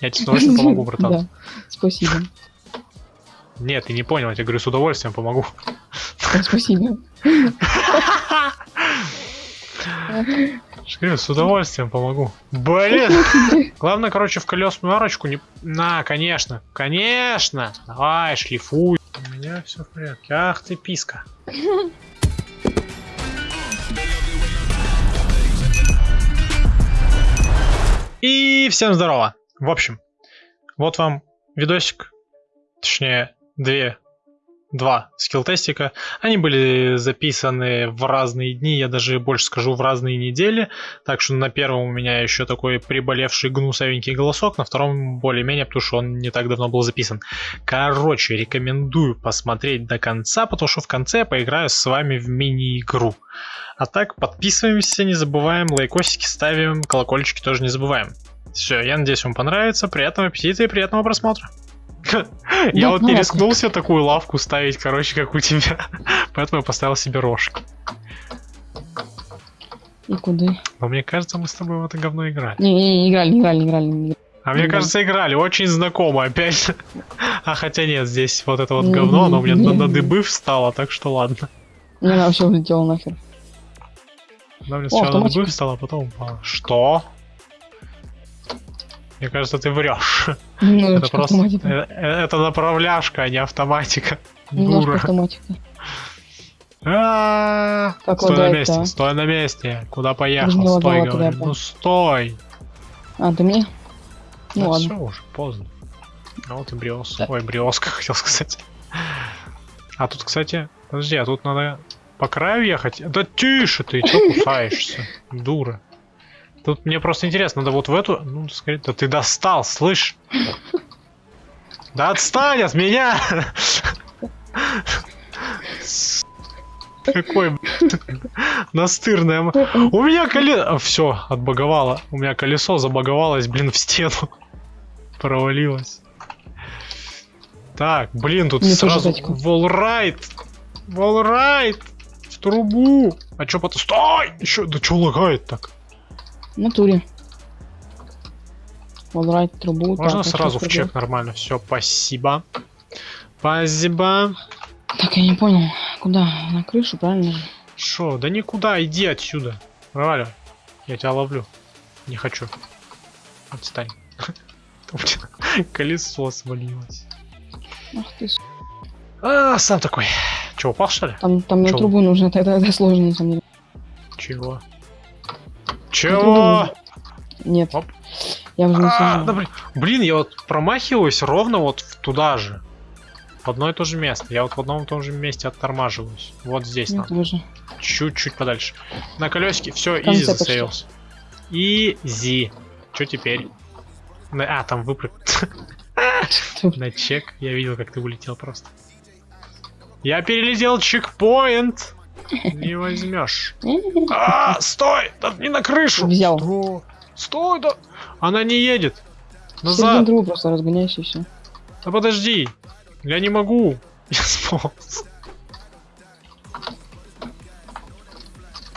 Я тебе с удовольствием помогу, братан. Спасибо. Нет, ты не понял, я тебе говорю, с удовольствием помогу. Спасибо. Говорю, с удовольствием помогу. Блин! Главное, короче, в колесную арочку не... На, конечно, конечно! Давай, шлифуй. У меня все в порядке. Ах ты, писка. И всем здорово. В общем, вот вам видосик, точнее, две, два скилл-тестика. Они были записаны в разные дни, я даже больше скажу, в разные недели. Так что на первом у меня еще такой приболевший гнусовенький голосок, на втором более-менее, потому что он не так давно был записан. Короче, рекомендую посмотреть до конца, потому что в конце я поиграю с вами в мини-игру. А так, подписываемся, не забываем, лайкосики ставим, колокольчики тоже не забываем. Все, я надеюсь, вам понравится. Приятного аппетита и приятного просмотра. Я вот не ну, рискнул себе такую лавку ставить, короче, как у тебя. Поэтому я поставил себе рожки. И куда? Но мне кажется, мы с тобой в это говно играли. Не, не, не играли, не играли, не играли. не играли. А мне кажется, играли. Очень знакомо опять. А хотя нет, здесь вот это вот говно, оно у меня на, на дыбы встало, так что ладно. Не, она вообще улетела нахер. Она мне сначала на дыбы встала, а потом упала. Что? Мне кажется, ты врешь. Это Немножечко просто... автоматика. э, э, Это направляшка, а не автоматика. Немножко Дура. автоматика. А, Как Стой на месте, а? стой на месте. Куда поехал? Стой, говорю. Ну стой. А, ты мне? Ну Да ладно. всё уже, поздно. А вот и бриос. Да. Ой, бриоска хотел сказать. А тут, кстати, подожди, а тут надо по краю ехать? Да тише ты, чё кусаешься, дура. Тут мне просто интересно, надо вот в эту... Ну, скорее, да ты достал, слышь? Да отстань от меня! Какой настырная... У меня колесо... Все, отбаговало. У меня колесо забаговалось, блин, в стену. Провалилось. Так, блин, тут Мне сразу... Волрайт! Волрайт! В трубу! А чё потом... Стой! Еще... Да чё лагает так? В натуре. Волрайт, трубу. Можно так, сразу в чек нормально? Все, спасибо. Спасибо. Так, я не понял. Куда? На крышу, правильно? Шо? Да никуда, иди отсюда. Проваливай. Я тебя ловлю. Не хочу. Отстань. Колесо свалилось. Ах ты, с***. А, сам такой. Че, упал что ли? Там, там на трубу нужно, это, это, это сложно на самом деле. Чего? Чего? Нет. Оп. Я уже не А, да блин. Блин, я вот промахиваюсь ровно вот туда же. В одно и то же место. Я вот в одном и том же месте оттормаживаюсь. Вот здесь нам. тоже. Чуть-чуть подальше. На колесике. Все, изи засеялся. Изи. Что теперь? А, там выпрыг. На чек. Я видел, как ты улетел просто. Я перелетел чекпоинт. Не возьмешь. А, стой! Да не на крышу! Взял. Стой, Стой, да! Она не едет. Назад. трубу просто разгоняйся и все. Да подожди. Я не могу. Я сполз.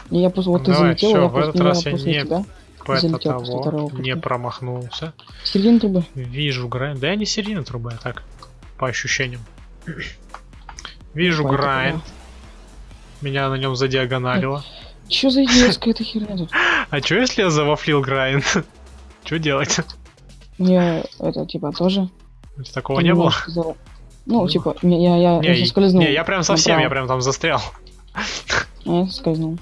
Я просто вот ты Давай, залетел, всё, я в этот раз я не- тебя. Залетел того. второго Не промахнулся. Середину трубы. Вижу грайн. Да я не серийная труба, я так. По ощущениям. Вижу грайн. Меня на нем задиагоналило. Че за идиотская эта херня тут? А чё если я завафлил грайн? Чё делать? Я это типа тоже. Такого не было? Ну, Было. типа, не, я, я, Не, я соскользнул. не, я прям совсем, я прям там застрял. А я соскользнул.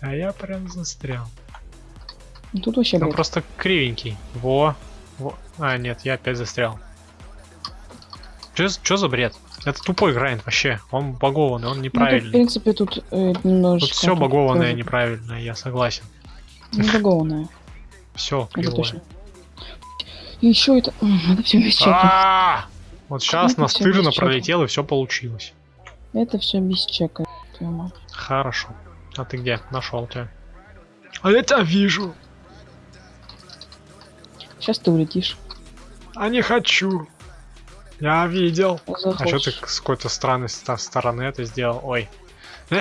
А я прям застрял. Ну, Тут вообще, блядь, просто кривенький. Во. Во. А, нет, я опять застрял. Чё, чё за бред? Это тупой грайнд вообще. Он багованный, он Ну, тут, в неправильный. принципе, тут э, немножечко... Тут все багованное тоже неправильно, я согласен. Не багованное, Все кривое. И еще это... Надо все без чека. А! Вот сейчас настырно пролетел и все получилось. Это все без чека. Хорошо. А ты где? Нашел тебя. А я тебя вижу. Сейчас ты улетишь. А не хочу. Я видел. А что ты с какой-то странной стороны это сделал? Ой.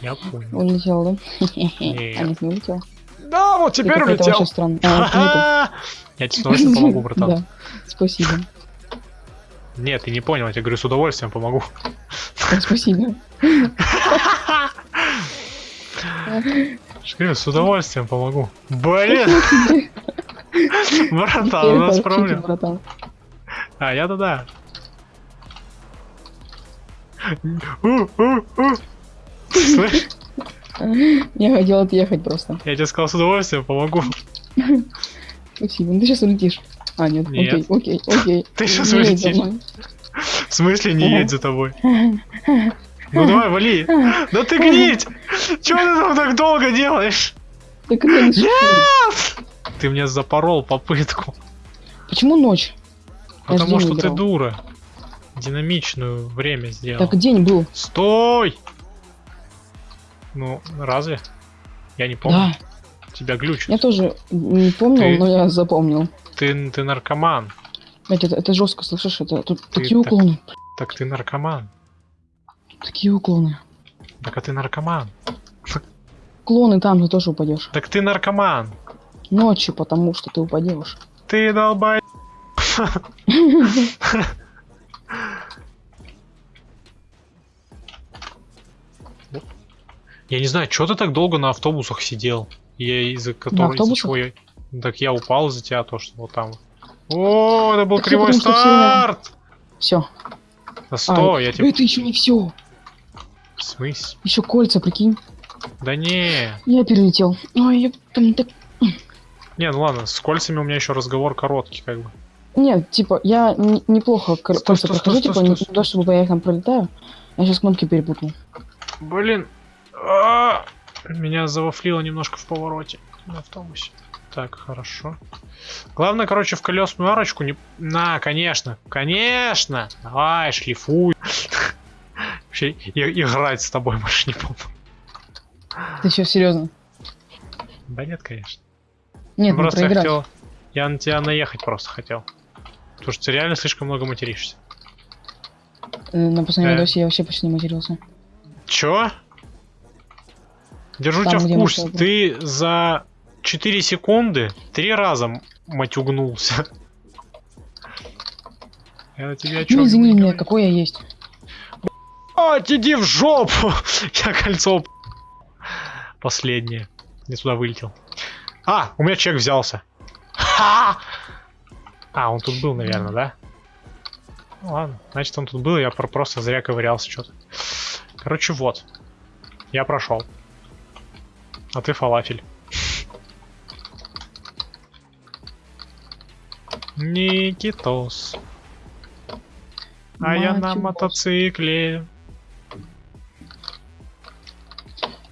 Я понял. Улетел, да? А нет, не улетел. Да, вот теперь улетел. Я тебе с удовольствием помогу, братан. Спасибо. Нет, ты не понял, я тебе говорю, с удовольствием помогу. Спасибо. Говорю, с удовольствием помогу. Блин! Братан, у нас проблема. А, я-то да. У, у, у. Слышь, Я хотел отъехать просто. я тебе сказал, с удовольствием помогу. Спасибо. Ну ты сейчас улетишь. А, нет, Нет. окей, окей, окей. Ты за улетишь. В смысле не едь за тобой? Ну давай, вали. Да ты гнить! Чего ты там так долго делаешь? Так это не существует. Ты мне запорол попытку. Почему ночь? Потому что ты играл. дура. Динамичную время сделал. Так день был. Стой! Ну, разве? Я не помню. Да. Тебя глючит. Я тоже не помнил, Ты- но я запомнил. Ты, ты наркоман. Блять, это, это жестко, слышишь? Это тут Ты такие так- уклоны. Так ты наркоман. Такие уклоны. Так а ты наркоман. Уклоны там ты тоже упадешь. Так ты наркоман. Ночью, потому что ты упадешь. Ты долбай. Я не знаю, что ты так долго на автобусах сидел? Я из-за которого... чего я... Так я упал из-за тебя, то, что вот там. О, это был Так кривой потому старт! Все. Да стой, я тебе... Это еще не все. В смысле? Еще кольца, прикинь. Да не. Я перелетел. Ой, я там так. Не, ну ладно, с кольцами у меня еще разговор короткий, как бы. Нет, типа, я неплохо Стой, кольца стой, прохожу, стой, типа, не туда, чтобы я их там пролетаю. Я сейчас кнопки перепутал. Блин. А, Меня завафлило немножко в повороте на автобусе. Так, хорошо. Главное, короче, в колесную арочку не... На, конечно, конечно! Давай, шлифуй. Вообще, играть с тобой больше не буду. Ты все серьезно? Да нет, конечно. Нет, ну просто я хотел... Я на тебя наехать просто хотел. Потому что ты реально слишком много материшься. Э, На последнем Э. видосе я вообще почти не матерился. Чё? Держу Там, тебя в курсе. Ты за 4 секунды три раза матюгнулся. Я о чем Ну извини меня, какой я есть. А, иди в жопу! Я кольцо... Последнее. Не туда вылетел. А, у меня чек взялся. Ха! А, он тут был, наверное, да? Ну ладно, значит он тут был, я про- просто зря ковырялся что-то. Короче, вот. Я прошел. А ты фалафель. Никитос. А я на мотоцикле.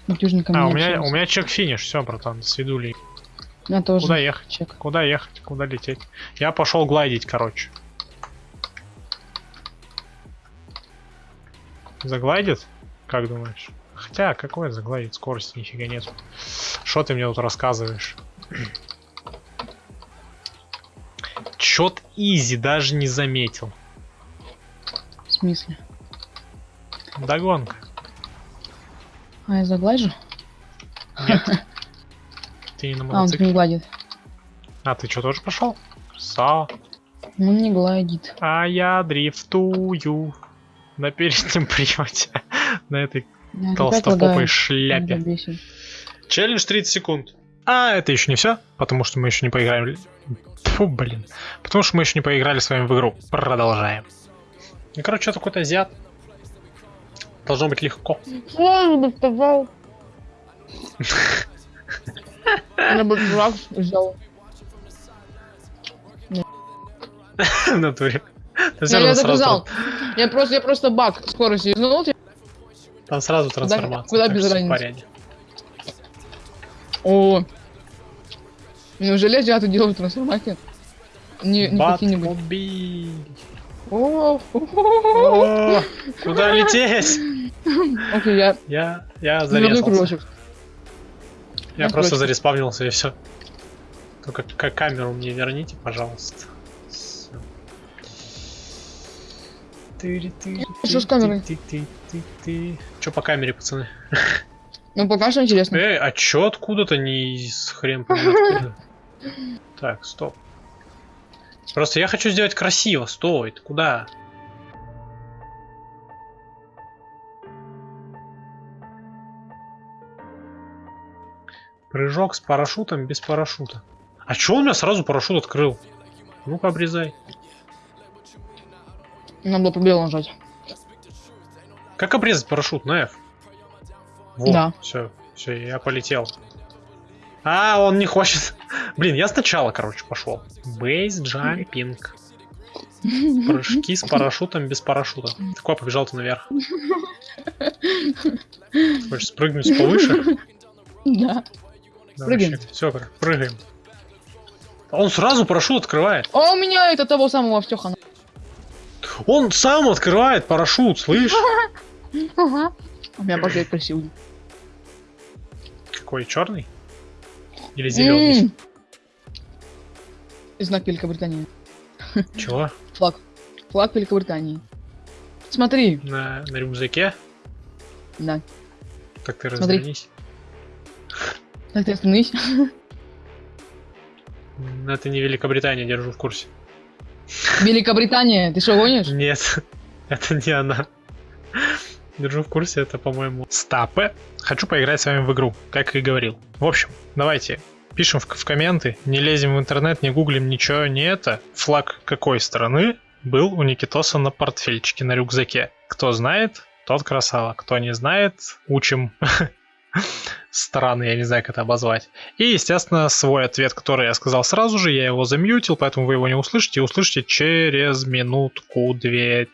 А, у меня, у меня чек финиш, все, братан, свидули. Меня тоже Куда ехать? чек. Куда ехать? Куда лететь? Я пошел глайдить, короче. Заглайдит? Как думаешь? Хотя, какой заглайдит? Скорости нифига нет. Что ты мне тут рассказываешь? Чет изи, даже не заметил. В смысле? Догонка. А, я заглажу? Нет. Ты не на А, он мотоцикле. не гладит. А, ты что, тоже пошел? Красава. Он не гладит. А я дрифтую на переднем приводе. На этой Я толстопопой шляпе. Челлендж 30 секунд. А это еще не все, потому что мы еще не поиграли. Фу, блин. Потому что мы еще не поиграли с вами в игру. Продолжаем. Ну, короче, это какой-то азиат. Должно быть легко. Я бы сказал. Я бы флаг взял. В натуре. Всё Я, я доказал. Я просто, я просто баг скорости изнул. там сразу трансформация. куда так без разницы? О. Неужели азиаты делают трансформацию? Не, не какие-нибудь. Куда лететь? Окей, я Я, я зарезался. Я Я просто зареспавнился и все. Только к- камеру мне верните, пожалуйста. Всё. Тыри-тыри, Что с камерой? ты-ты-ты-ты-ты. Чё по камере, пацаны? Ну, пока что интересно. Эй, а чё откуда-то не из хрен? Так, стоп. Просто я хочу сделать красиво. Стой, ты куда? Прыжок с парашютом без парашюта. А чё он у меня сразу парашют открыл? Ну-ка, обрезай. Надо было пробел нажать. Как обрезать парашют на F? Вот, Да. все, все, я полетел. А, он не хочет. Блин, я сначала, короче, пошел. Бейс джампинг. Прыжки с парашютом без парашюта. Такой побежал ты наверх. Хочешь спрыгнуть повыше? Да. Прыгаем. Все, прыгаем. А Он сразу парашют открывает. А у меня это того самого Втёха. Он сам открывает парашют, слышь? Ага. У меня портрет красивый. Какой черный? Или зеленый? Знак Великобритании. Чего? Флаг. Флаг Великобритании. Смотри. На, на рюкзаке? Да. Так ты Смотри. развернись. Так ты остановись. Это не Великобритания, держу в курсе. Великобритания, ты что гонишь? Нет, это не она. Держу в курсе, это, по-моему, стапы. Хочу поиграть с вами в игру, как и говорил. В общем, давайте пишем в, в комменты, не лезем в интернет, не гуглим ничего, не это. Флаг какой страны был у Никитоса на портфельчике, на рюкзаке. Кто знает, тот красава. Кто не знает, учим страны, я не знаю, как это обозвать. И, естественно, свой ответ, который я сказал сразу же, я его замьютил, поэтому вы его не услышите. Услышите через минутку 2-3,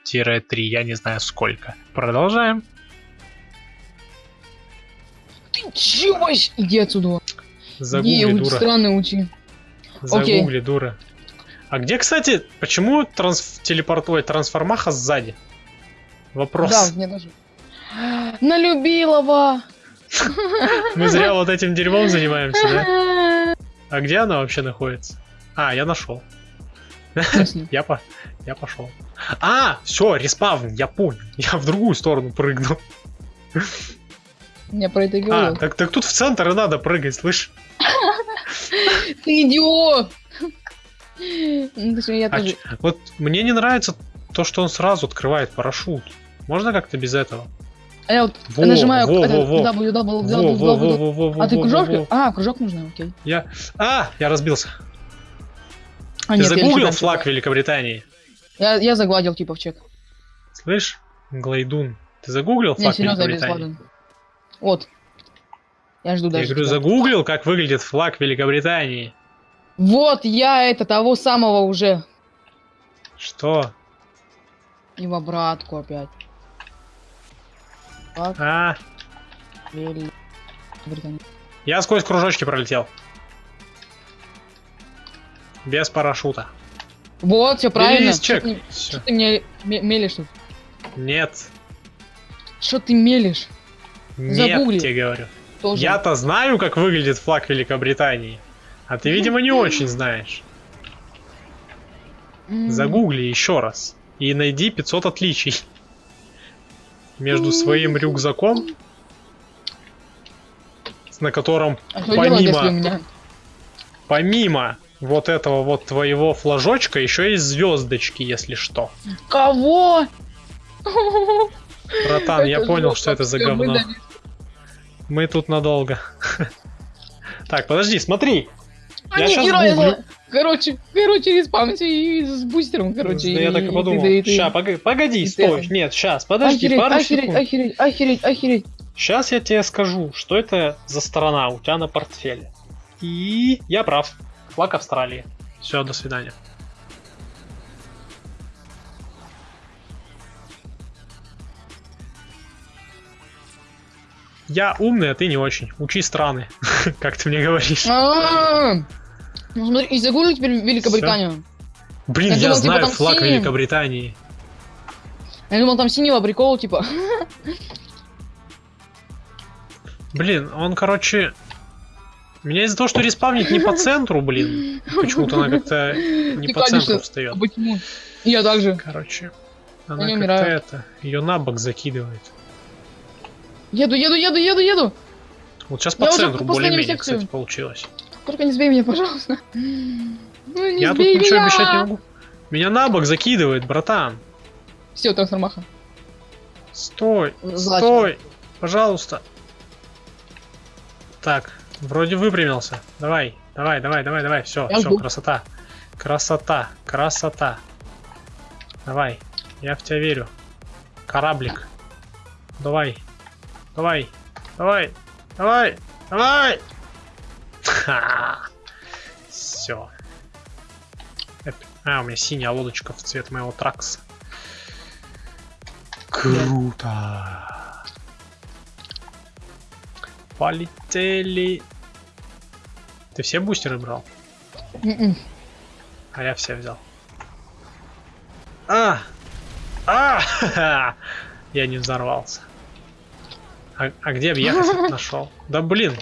я не знаю сколько. Продолжаем. Ты чего? Иди отсюда. Загугли, вот дура. странно учи. окей. Загугли, дура. А где, кстати, почему транс... телепорт... Ой, трансформаха сзади? Вопрос. Да, мне даже. Налюбилова. Мы зря вот этим дерьмом занимаемся, да? А где она вообще находится? А, я нашел. Я, по... я пошел. А, все, респавн, я понял. Я в другую сторону прыгну. Я про это и А, говорил. так, так тут в центр и надо прыгать, слышь? Ты идиот! Ну, я А тоже... Вот мне не нравится то, что он сразу открывает парашют. Можно как-то без этого? А я вот Во, нажимаю во, это, во, во. W, W, Во, W, во, во, W. во, А ты кружок? во, во. А, кружок нужно, окей. Я... А, я разбился. А, Ты нет, я загуглил еще флаг дальше. Великобритании? Я, я загладил типа в чек. Слышь, Глайдун, ты загуглил флаг серьезно, я без Великобритании? Вот. Я жду Я дальше. говорю, тебя. загуглил, как выглядит флаг Великобритании. Вот я это того самого уже. Что? И в обратку опять. А, я сквозь кружочки пролетел. Без парашюта. Вот, все правильно. Что чек. что ты мне ме- мелешь тут? Нет. Что ты мелешь? Нет, Загугли. тебе говорю. Я-то знаю, как выглядит флаг Великобритании. А ты, видимо, не очень знаешь. Загугли еще раз. И найди 500 отличий. Между своим рюкзаком, на котором А у помимо, помимо вот этого вот твоего флажочка еще есть звездочки, если что. Кого? Братан, я Это понял, жопа, что это за говно. выдали. Мы тут надолго. Так, подожди, смотри. А, Я хера, я гуглю. Короче, короче, респавнится и с бустером, короче. Да я так и подумал. ты- ты- Ща, погоди, и стой. Нет, сейчас, подожди, Охереть, пару охереть, секунд. охереть, охереть, охереть. Сейчас я тебе скажу, что это за страна у тебя на портфеле. И я прав. Флаг Австралии. Все, до свидания. Я умный, а ты не очень. Учи страны, как ты мне говоришь. Ну смотри, и загугли теперь Великобританию. Блин, я я думал, типа, знаю там флаг синим. Великобритании. Я думал, там синего прикол, типа. Блин, он, короче... Меня из-за того, что респавнит не по центру, блин. Почему-то она как-то не Ты, по центру конечно, встает. А почему? Я также. Короче, она как-то это, ее на бок закидывает. Еду, еду, еду, еду, еду. Вот сейчас по Я центру более-менее, кстати, получилось. Только не сбей меня, пожалуйста. Ну, не Я тут сбей ничего меня! обещать не могу. Меня на бок закидывает, братан. Все, трансформаха. Стой, Злачно. стой, пожалуйста. Так, вроде выпрямился. Давай, давай, давай, давай, давай. Все, Я все, жду. красота. Красота, красота. Давай, я в тебя верю. Кораблик. Давай, давай, давай, давай, давай. Все. А, у меня синяя лодочка в цвет моего тракса. Круто. Полетели. Ты все бустеры брал? М-м. А я все взял. А! А! Я не взорвался. А, а где объехать нашел? Да блин.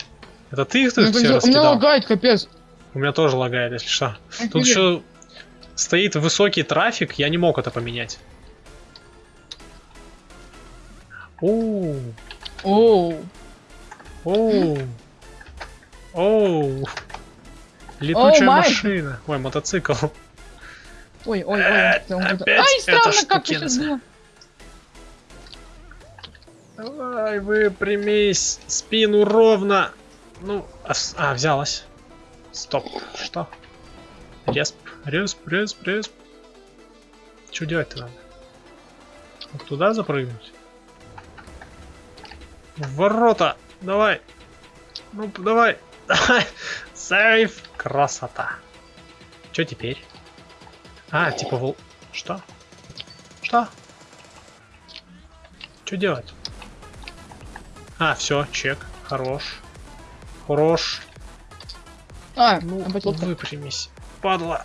Это ты их Ну, тут все всё- У меня раскидал? лагает, капец. У меня тоже лагает, если что. Тут Офигеть. еще стоит высокий трафик, я не мог это поменять. Оу, Оу. оу, оу. Летучая май. машина. Ой, мотоцикл. Ой, ой, ой. Э, Ай, странно, как ты сейчас было. Давай, выпрямись. Спину ровно. Ну, а, а, взялась. Стоп. Что? Респ, респ, респ, респ. Что делать-то надо? Вот туда запрыгнуть? Ворота! Давай! Ну, давай! Давай! Сейф! Красота! Что теперь? А, типа вол... Что? Что? Что делать? А, все, чек. Хорош. Хорош. А, Ну, лодка. выпрямись. Падла.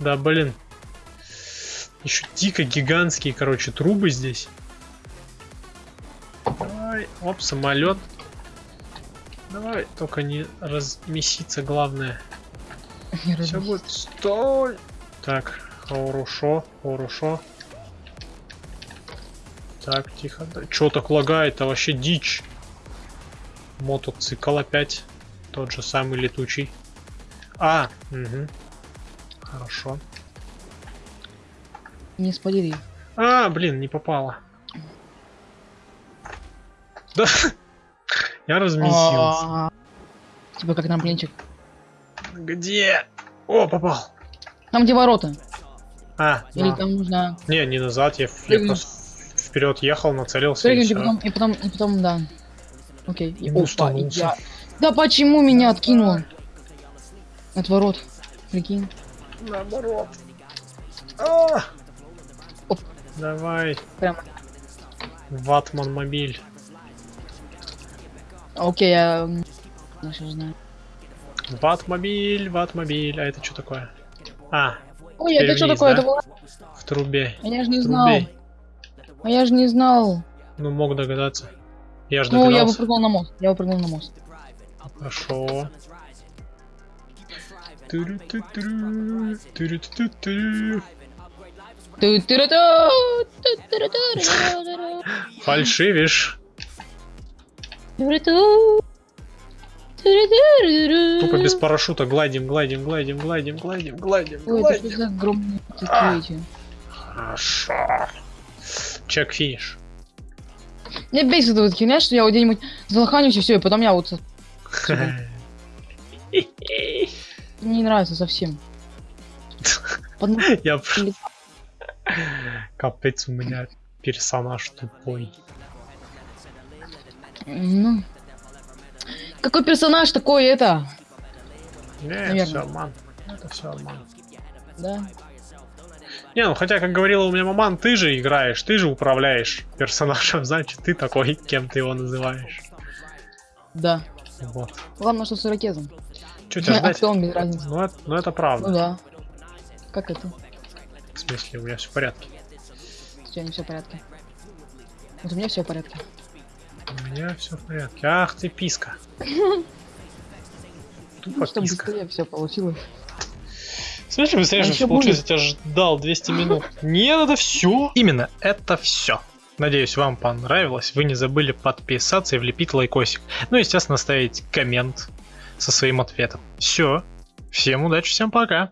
Да, блин. Еще дико гигантские, короче, трубы здесь. Давай. Оп, самолет. Давай, только не размеситься, главное. Не Все будет. Стой! Так, хорошо, хорошо. Так, тихо. Да, Чё так лагает-то? Вообще дичь. Мотоцикл опять. Тот же самый летучий. А, угу. Хорошо. Не спалили. А, блин, не попало. Да. Я размесился. А, Типа как трамплинчик. Где? О, попал. Там где ворота. А, Или там нужно Не, не назад, я, я просто вперед ехал, нацелился и прыгнуть и потом, и потом, и потом, да. Окей. И, И опа, и я... Да почему меня откинуло? От ворот. Прикинь. Наоборот. А! Оп. Давай, Прямо. ватман мобиль. Окей, я... Я сейчас знаю. Ватмобиль, ватмобиль. А это что такое? А, Ой, это что такое? да? Это было... в трубе. Я же не знал. Трубей. А я же не знал. Ну, мог догадаться. Я же Ну, я догадался. выпрыгнул на мост. Я выпрыгнул на мост. Хорошо. Фальшивишь. Тупо без парашюта гладим, гладим, гладим, гладим, гладим, гладим, Ой, это что гладим. за огромные такие эти? Хорошо. Чек финиш. Мне бесит эта вот херня, что я вот где-нибудь залоханюсь и все, и потом я вот... Не нравится совсем. Я... Капец, у меня персонаж тупой. Ну... Какой персонаж такой это? Не, Наверное. все обман. Это все обман. Да. Не, ну хотя, как говорила у меня маман, ты же играешь, ты же управляешь персонажем, значит, ты такой, кем ты его называешь. Да. Вот. Главное, что с ирокезом. Что тебя А ждать? он без разницы? Ну это, ну это правда. Ну да. Как это? В смысле, у меня все в порядке. У тебя не все в порядке. Вот у меня все в порядке. У меня все в порядке. Ах ты писка. Тупо Ну, чтобы писка. быстрее все получилось. В смысле, быстрее, А ещё получилось, я тебя ждал 200 минут. Нет, это все. Именно, это все. Надеюсь, вам понравилось. Вы не забыли подписаться и влепить лайкосик. Ну, естественно, оставить коммент со своим ответом. Все. Всем удачи, всем пока.